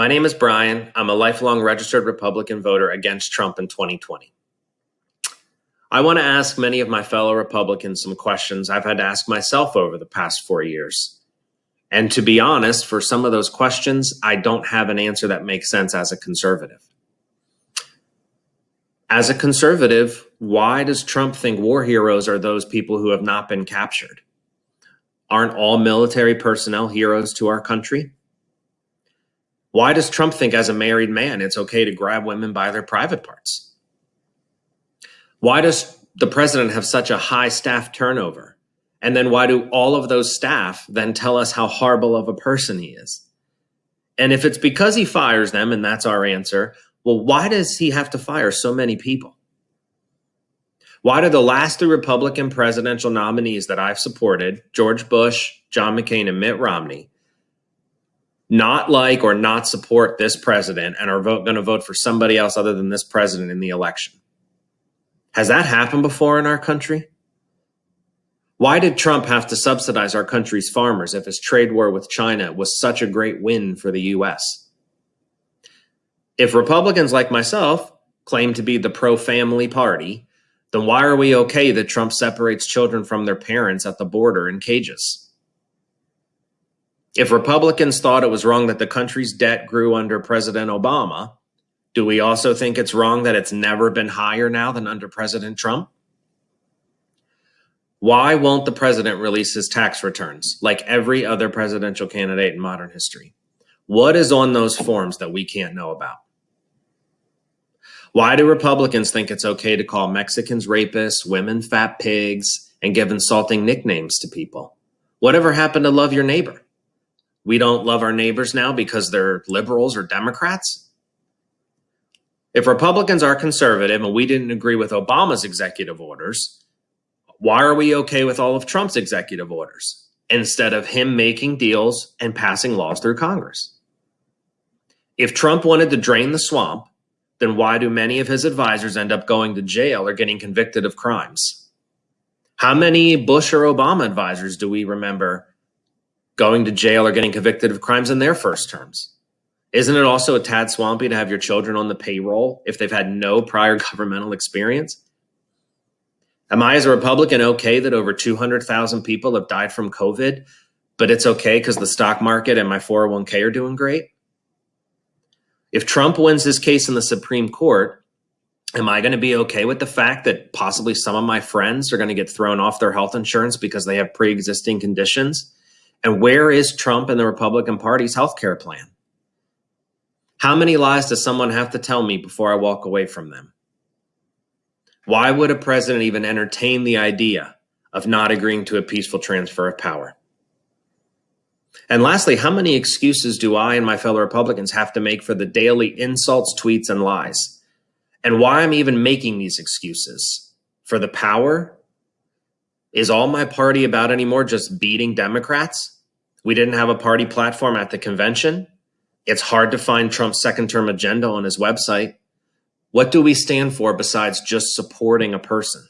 My name is Brian. I'm a lifelong registered Republican voter against Trump in 2020. I want to ask many of my fellow Republicans some questions I've had to ask myself over the past four years. And to be honest, for some of those questions, I don't have an answer that makes sense as a conservative. As a conservative, why does Trump think war heroes are those people who have not been captured? Aren't all military personnel heroes to our country? Why does Trump think as a married man it's okay to grab women by their private parts? Why does the president have such a high staff turnover? And then why do all of those staff then tell us how horrible of a person he is? And if it's because he fires them and that's our answer, well, why does he have to fire so many people? Why do the last three Republican presidential nominees that I've supported, George Bush, John McCain, and Mitt Romney, not like or not support this president and are going to vote for somebody else other than this president in the election? Has that happened before in our country? Why did Trump have to subsidize our country's farmers if his trade war with China was such a great win for the US? If Republicans like myself claim to be the pro family party, then why are we okay that Trump separates children from their parents at the border in cages? If Republicans thought it was wrong that the country's debt grew under President Obama, do we also think it's wrong that it's never been higher now than under President Trump? Why won't the president release his tax returns like every other presidential candidate in modern history? What is on those forms that we can't know about? Why do Republicans think it's okay to call Mexicans rapists, women fat pigs, and give insulting nicknames to people? Whatever happened to love your neighbor? We don't love our neighbors now because they're liberals or Democrats? If Republicans are conservative and we didn't agree with Obama's executive orders, why are we okay with all of Trump's executive orders instead of him making deals and passing laws through Congress? If Trump wanted to drain the swamp, then why do many of his advisors end up going to jail or getting convicted of crimes? How many Bush or Obama advisors do we remember going to jail or getting convicted of crimes in their first terms? Isn't it also a tad swampy to have your children on the payroll if they've had no prior governmental experience? Am I, as a Republican, okay that over 200,000 people have died from COVID, but it's okay because the stock market and my 401k are doing great? If Trump wins this case in the Supreme Court, am I going to be okay with the fact that possibly some of my friends are going to get thrown off their health insurance because they have pre-existing conditions? And where is Trump and the Republican Party's health care plan? How many lies does someone have to tell me before I walk away from them? Why would a president even entertain the idea of not agreeing to a peaceful transfer of power? And lastly, how many excuses do I and my fellow Republicans have to make for the daily insults, tweets, and lies? And why I'm even making these excuses? For the power? Is all my party about anymore just beating Democrats? We didn't have a party platform at the convention. It's hard to find Trump's second term agenda on his website. What do we stand for besides just supporting a person?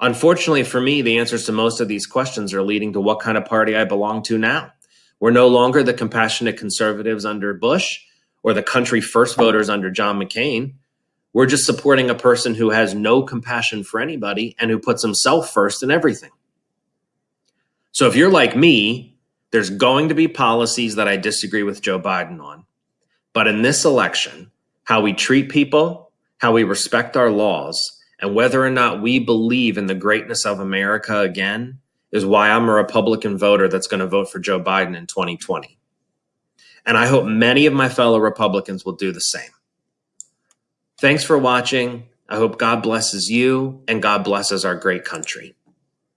Unfortunately for me, the answers to most of these questions are leading to what kind of party I belong to now. We're no longer the compassionate conservatives under Bush or the country first voters under John McCain. We're just supporting a person who has no compassion for anybody and who puts himself first in everything. So if you're like me, there's going to be policies that I disagree with Joe Biden on. But in this election, how we treat people, how we respect our laws, and whether or not we believe in the greatness of America again is why I'm a Republican voter that's going to vote for Joe Biden in 2020. And I hope many of my fellow Republicans will do the same. Thanks for watching. I hope God blesses you and God blesses our great country.